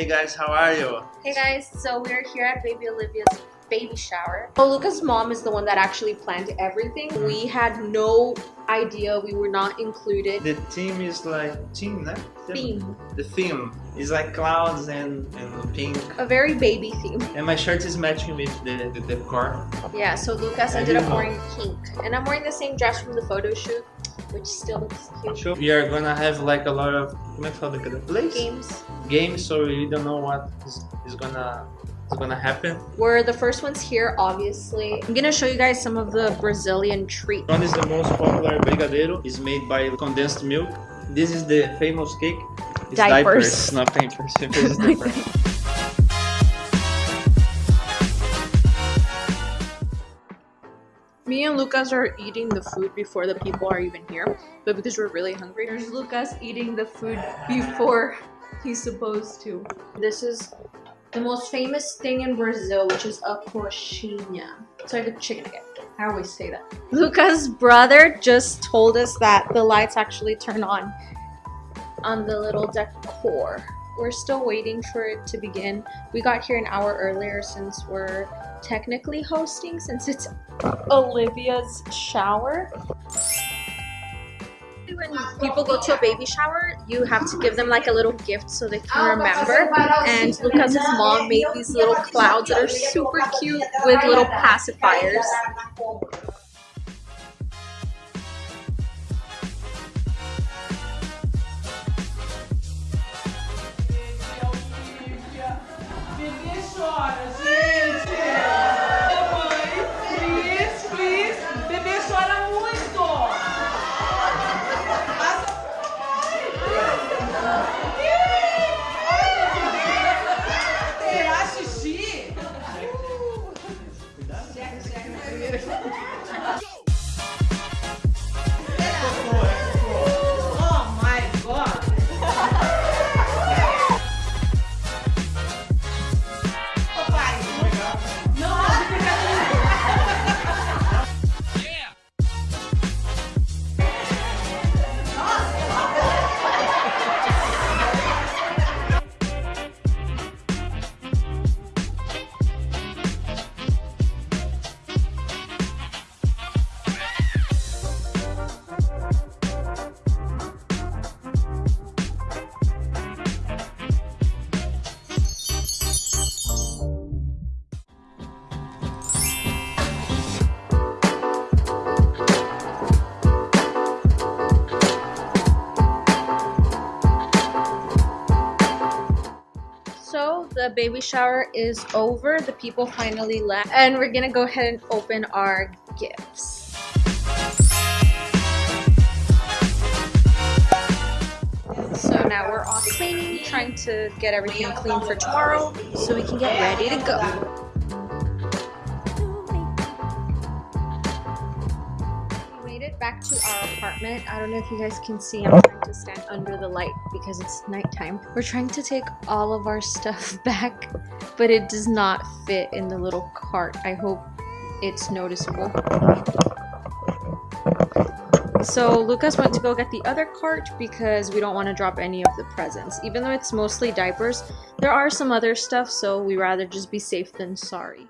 Hey guys, how are you? Hey guys, so we're here at Baby Olivia's baby shower. So Lucas' mom is the one that actually planned everything. We had no idea we were not included. The theme is like theme? Theme. The theme is like clouds and, and pink. A very baby theme. And my shirt is matching with the, the decor. Yeah, so Lucas ended up wearing pink. And I'm wearing the same dress from the photo shoot, which still looks cute. Sure. We are gonna have like a lot of, como é que fala daquele place? Games. Games, so we don't know what is, is gonna is gonna happen. We're the first ones here, obviously. I'm gonna show you guys some of the Brazilian treats. One is the most popular brigadeiro. It's made by condensed milk. This is the famous cake. It's Diapers. diapers, not pampers. Pampers is different. Me and Lucas are eating the food before the people are even here, but because we're really hungry, there's Lucas eating the food before he's supposed to. This is the most famous thing in Brazil, which is a coxinha. It's like a chicken again. I always say that. Lucas' brother just told us that the lights actually turn on on the little decor. We're still waiting for it to begin. We got here an hour earlier since we're technically hosting since it's Olivia's shower. When people go to a baby shower, you have to give them like a little gift so they can remember. And Lucas' mom made these little clouds that are super cute with little pacifiers. later. The baby shower is over. The people finally left. And we're gonna go ahead and open our gifts. So now we're all cleaning, trying to get everything clean for tomorrow so we can get ready to go. Back to our apartment. I don't know if you guys can see, I'm trying to stand under the light because it's nighttime. We're trying to take all of our stuff back, but it does not fit in the little cart. I hope it's noticeable. So Lucas went to go get the other cart because we don't want to drop any of the presents. Even though it's mostly diapers, there are some other stuff, so we rather just be safe than sorry.